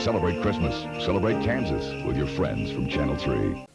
Celebrate Christmas. Celebrate Kansas with your friends from Channel 3.